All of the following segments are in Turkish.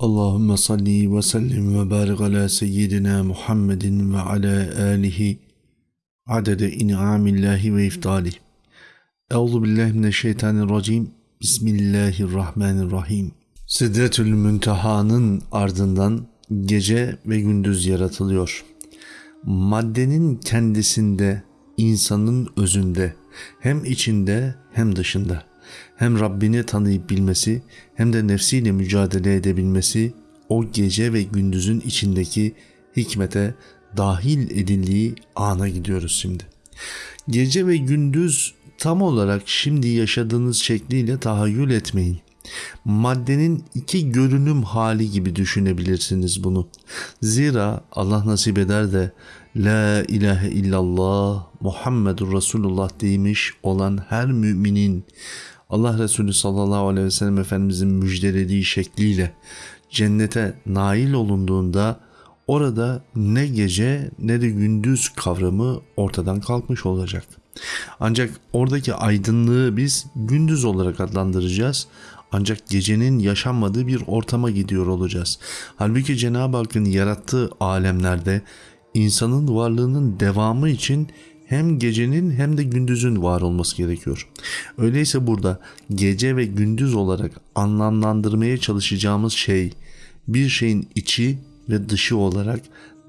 Allahümme salli ve sellim ve barik ala seyyidina Muhammedin ve ala alihi adede in'amillahi ve iftali. Euzu billahi mineşşeytanirracim. Bismillahirrahmanirrahim. Sidretül Münteha'nın ardından gece ve gündüz yaratılıyor. Maddenin kendisinde, insanın özünde, hem içinde hem dışında hem Rabbini tanıyıp bilmesi hem de nefsiyle mücadele edebilmesi o gece ve gündüzün içindeki hikmete dahil edildiği ana gidiyoruz şimdi. Gece ve gündüz tam olarak şimdi yaşadığınız şekliyle tahayyül etmeyin. Maddenin iki görünüm hali gibi düşünebilirsiniz bunu. Zira Allah nasip eder de La ilahe illallah Muhammedur Resulullah demiş olan her müminin Allah Resulü sallallahu aleyhi ve sellem Efendimizin müjdelediği şekliyle cennete nail olunduğunda orada ne gece ne de gündüz kavramı ortadan kalkmış olacak. Ancak oradaki aydınlığı biz gündüz olarak adlandıracağız. Ancak gecenin yaşanmadığı bir ortama gidiyor olacağız. Halbuki Cenab-ı Hakk'ın yarattığı alemlerde insanın varlığının devamı için hem gecenin hem de gündüzün var olması gerekiyor. Öyleyse burada gece ve gündüz olarak anlamlandırmaya çalışacağımız şey bir şeyin içi ve dışı olarak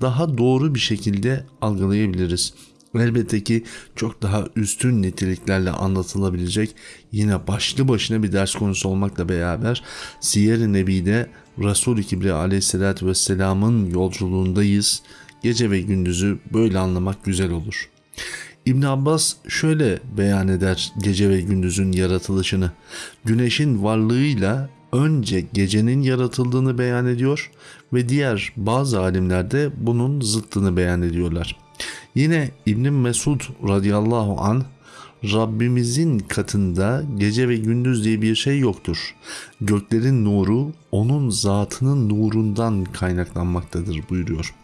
daha doğru bir şekilde algılayabiliriz. Elbette ki çok daha üstün niteliklerle anlatılabilecek yine başlı başına bir ders konusu olmakla beraber Siyer-i Nebi'de Resul-i Kibriya aleyhissalatü vesselamın yolculuğundayız. Gece ve gündüzü böyle anlamak güzel olur.'' İbn Abbas şöyle beyan eder gece ve gündüzün yaratılışını. Güneşin varlığıyla önce gecenin yaratıldığını beyan ediyor ve diğer bazı alimler de bunun zıttını beyan ediyorlar. Yine İbn Mesud radıyallahu an Rabbimizin katında gece ve gündüz diye bir şey yoktur. Göklerin nuru onun zatının nurundan kaynaklanmaktadır buyuruyor.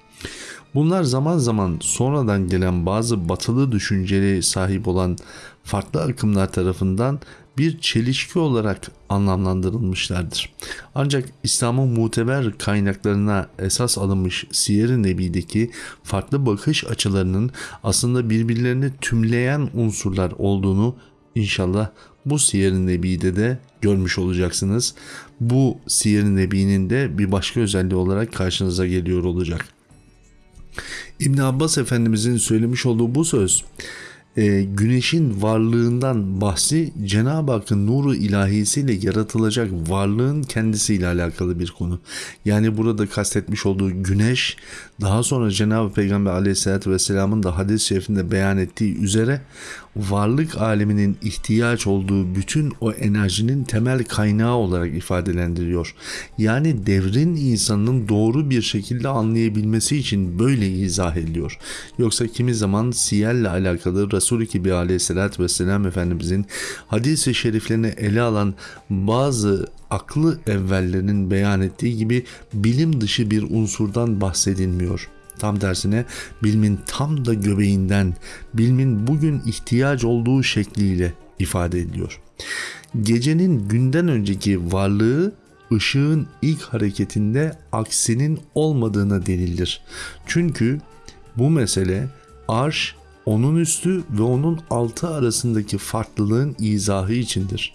Bunlar zaman zaman sonradan gelen bazı batılı düşünceli sahip olan farklı akımlar tarafından bir çelişki olarak anlamlandırılmışlardır. Ancak İslam'ın muteber kaynaklarına esas alınmış Siyer-i Nebi'deki farklı bakış açılarının aslında birbirlerini tümleyen unsurlar olduğunu inşallah bu Siyer-i Nebi'de de görmüş olacaksınız. Bu Siyer-i Nebi'nin de bir başka özelliği olarak karşınıza geliyor olacak. İbn Abbas Efendimizin söylemiş olduğu bu söz e, güneşin varlığından bahsi Cenab-ı Hakk'ın nuru ilahisiyle yaratılacak varlığın kendisiyle alakalı bir konu. Yani burada kastetmiş olduğu güneş daha sonra Cenab-ı Peygamber aleyhissalatü vesselamın da hadis-i şerifinde beyan ettiği üzere varlık aleminin ihtiyaç olduğu bütün o enerjinin temel kaynağı olarak ifadelendiriyor. Yani devrin insanın doğru bir şekilde anlayabilmesi için böyle izah ediliyor. Yoksa kimi zaman siyerle alakalı Resul-i Kibi aleyhissalatü vesselam Efendimizin hadis-i şeriflerini ele alan bazı aklı evvellerinin beyan ettiği gibi bilim dışı bir unsurdan bahsedilmiyor. Tam tersine bilimin tam da göbeğinden, bilimin bugün ihtiyaç olduğu şekliyle ifade ediliyor. Gecenin günden önceki varlığı ışığın ilk hareketinde aksinin olmadığına delildir. Çünkü bu mesele arş onun üstü ve onun altı arasındaki farklılığın izahı içindir.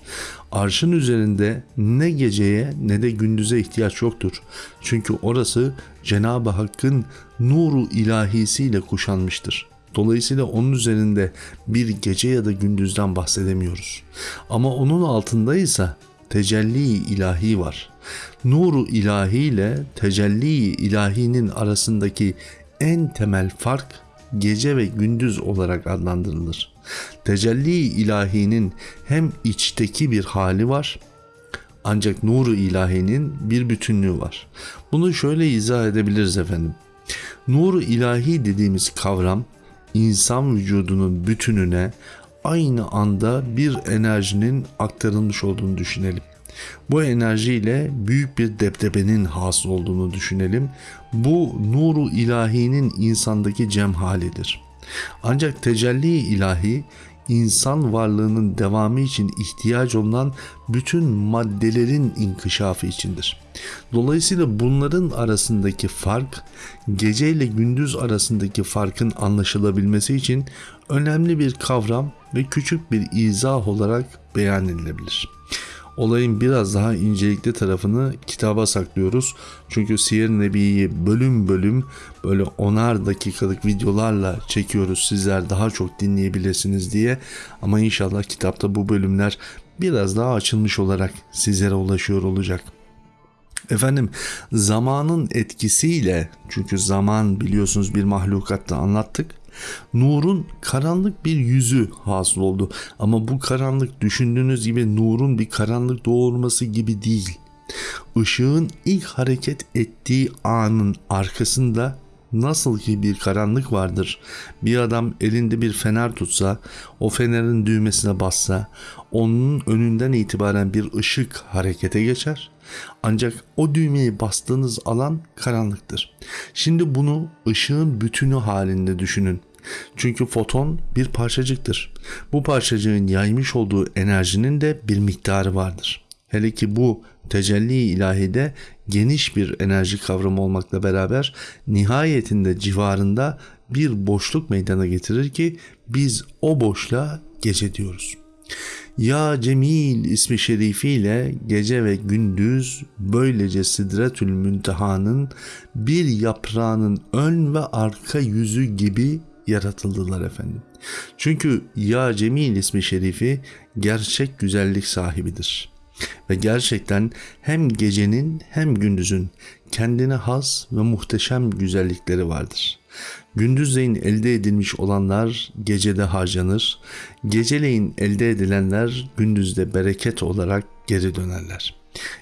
Arşın üzerinde ne geceye ne de gündüze ihtiyaç yoktur. Çünkü orası Cenab-ı Hakk'ın nuru ilahisiyle kuşanmıştır. Dolayısıyla onun üzerinde bir gece ya da gündüzden bahsedemiyoruz. Ama onun altındaysa tecelli ilahi var. Nuru ilahi ile tecelli ilahinin arasındaki en temel fark gece ve gündüz olarak adlandırılır. Tecelli ilahinin hem içteki bir hali var ancak nuru ilahinin bir bütünlüğü var. Bunu şöyle izah edebiliriz efendim. Nuru ilahi dediğimiz kavram insan vücudunun bütününe aynı anda bir enerjinin aktarılmış olduğunu düşünelim. Bu enerjiyle büyük bir deptebenin hasıl olduğunu düşünelim. Bu nuru ilahinin insandaki cem halidir. Ancak tecelli ilahi insan varlığının devamı için ihtiyaç olan bütün maddelerin inkişafı içindir. Dolayısıyla bunların arasındaki fark gece ile gündüz arasındaki farkın anlaşılabilmesi için önemli bir kavram ve küçük bir izah olarak beyan edilebilir olayın biraz daha incelikli tarafını kitaba saklıyoruz. Çünkü Siyer Nebi'yi bölüm bölüm böyle onar dakikalık videolarla çekiyoruz sizler daha çok dinleyebilirsiniz diye. Ama inşallah kitapta bu bölümler biraz daha açılmış olarak sizlere ulaşıyor olacak. Efendim zamanın etkisiyle çünkü zaman biliyorsunuz bir mahlukatta anlattık Nurun karanlık bir yüzü hasıl oldu. Ama bu karanlık düşündüğünüz gibi nurun bir karanlık doğurması gibi değil. Işığın ilk hareket ettiği anın arkasında nasıl ki bir karanlık vardır. Bir adam elinde bir fener tutsa, o fenerin düğmesine bassa, onun önünden itibaren bir ışık harekete geçer. Ancak o düğmeyi bastığınız alan karanlıktır. Şimdi bunu ışığın bütünü halinde düşünün. Çünkü foton bir parçacıktır. Bu parçacığın yaymış olduğu enerjinin de bir miktarı vardır. Hele ki bu tecelli ilahide geniş bir enerji kavramı olmakla beraber nihayetinde civarında bir boşluk meydana getirir ki biz o boşluğa gece diyoruz. Ya Cemil ismi şerifiyle gece ve gündüz böylece Sidretül Münteha'nın bir yaprağının ön ve arka yüzü gibi yaratıldılar efendim. Çünkü Ya Cemil ismi şerifi gerçek güzellik sahibidir. Ve gerçekten hem gecenin hem gündüzün kendine has ve muhteşem güzellikleri vardır. Gündüzleyin elde edilmiş olanlar gecede harcanır, geceleyin elde edilenler gündüzde bereket olarak geri dönerler.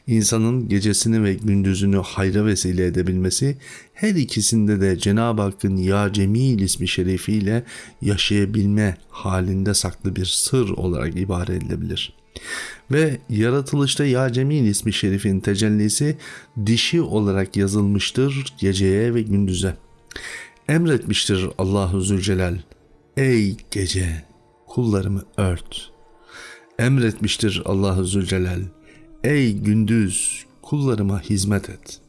İnsanın gecesini ve gündüzünü hayra vesile edebilmesi her ikisinde de Cenab-ı Hakk'ın Ya Cemil ismi şerifiyle yaşayabilme halinde saklı bir sır olarak ibare edilebilir. Ve yaratılışta Ya Cemil ismi şerifin tecellisi dişi olarak yazılmıştır geceye ve gündüze. Emretmiştir Allahu Zülcelal. Ey gece kullarımı ört. Emretmiştir Allahu Zülcelal. Ey gündüz kullarıma hizmet et.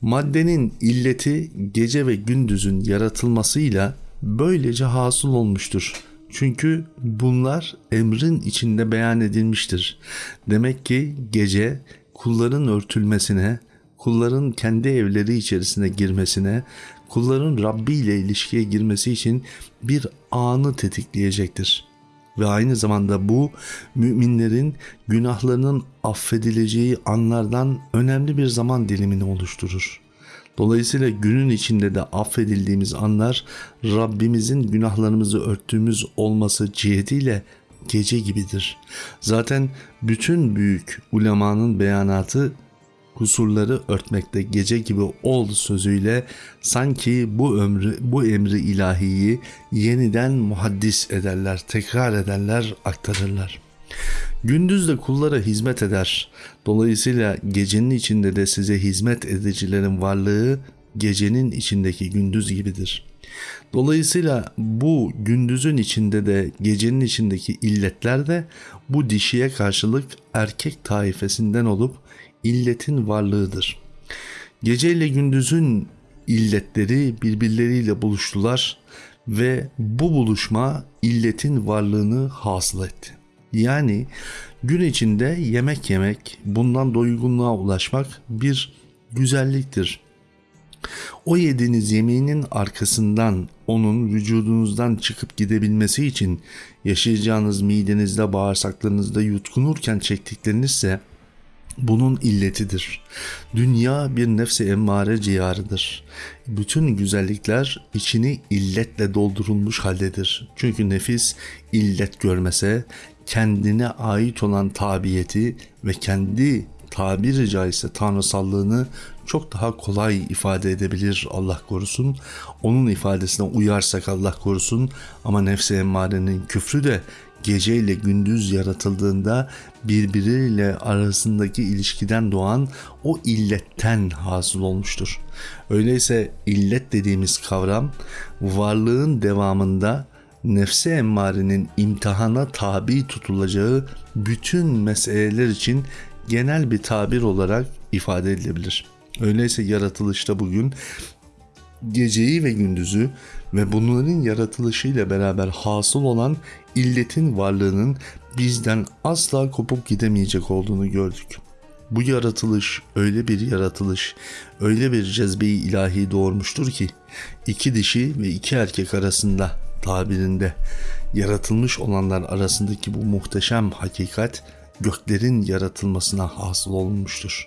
Maddenin illeti gece ve gündüzün yaratılmasıyla böylece hasıl olmuştur. Çünkü bunlar emrin içinde beyan edilmiştir. Demek ki gece kulların örtülmesine, kulların kendi evleri içerisine girmesine, kulların Rabbi ile ilişkiye girmesi için bir anı tetikleyecektir ve aynı zamanda bu müminlerin günahlarının affedileceği anlardan önemli bir zaman dilimini oluşturur. Dolayısıyla günün içinde de affedildiğimiz anlar Rabbimizin günahlarımızı örttüğümüz olması cihetiyle gece gibidir. Zaten bütün büyük ulemanın beyanatı kusurları örtmekte gece gibi ol sözüyle sanki bu ömrü bu emri ilahiyi yeniden muhaddis ederler, tekrar ederler, aktarırlar. Gündüz de kullara hizmet eder. Dolayısıyla gecenin içinde de size hizmet edicilerin varlığı gecenin içindeki gündüz gibidir. Dolayısıyla bu gündüzün içinde de gecenin içindeki illetler de bu dişiye karşılık erkek taifesinden olup illetin varlığıdır. Gece ile gündüzün illetleri birbirleriyle buluştular ve bu buluşma illetin varlığını hasıl etti. Yani gün içinde yemek yemek, bundan doygunluğa ulaşmak bir güzelliktir. O yediğiniz yemeğinin arkasından onun vücudunuzdan çıkıp gidebilmesi için yaşayacağınız midenizde bağırsaklarınızda yutkunurken çektiklerinizse bunun illetidir. Dünya bir nefse emmare ciyarıdır. Bütün güzellikler içini illetle doldurulmuş haldedir. Çünkü nefis illet görmese kendine ait olan tabiyeti ve kendi tabiri caizse tanrısallığını çok daha kolay ifade edebilir Allah korusun. Onun ifadesine uyarsak Allah korusun ama nefse emmarenin küfrü de gece ile gündüz yaratıldığında birbiriyle arasındaki ilişkiden doğan o illetten hasıl olmuştur. Öyleyse illet dediğimiz kavram varlığın devamında nefsi emmarenin imtihana tabi tutulacağı bütün meseleler için genel bir tabir olarak ifade edilebilir. Öyleyse yaratılışta bugün geceyi ve gündüzü ve bunların yaratılışıyla beraber hasıl olan illetin varlığının bizden asla kopup gidemeyecek olduğunu gördük. Bu yaratılış öyle bir yaratılış, öyle bir cezbeyi ilahi doğurmuştur ki iki dişi ve iki erkek arasında tabirinde yaratılmış olanlar arasındaki bu muhteşem hakikat göklerin yaratılmasına hasıl olmuştur.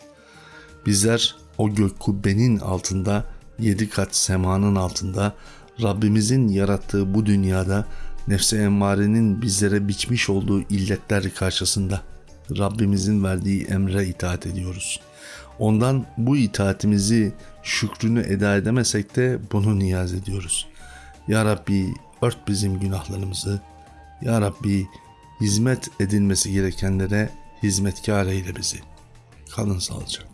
Bizler o gök kubbenin altında, yedi kat semanın altında, Rabbimizin yarattığı bu dünyada nefse emmarenin bizlere biçmiş olduğu illetler karşısında Rabbimizin verdiği emre itaat ediyoruz. Ondan bu itaatimizi, şükrünü eda edemesek de bunu niyaz ediyoruz. Ya Rabbi ört bizim günahlarımızı. Ya Rabbi hizmet edilmesi gerekenlere hizmetkar eyle bizi. Kalın sağlıcakla.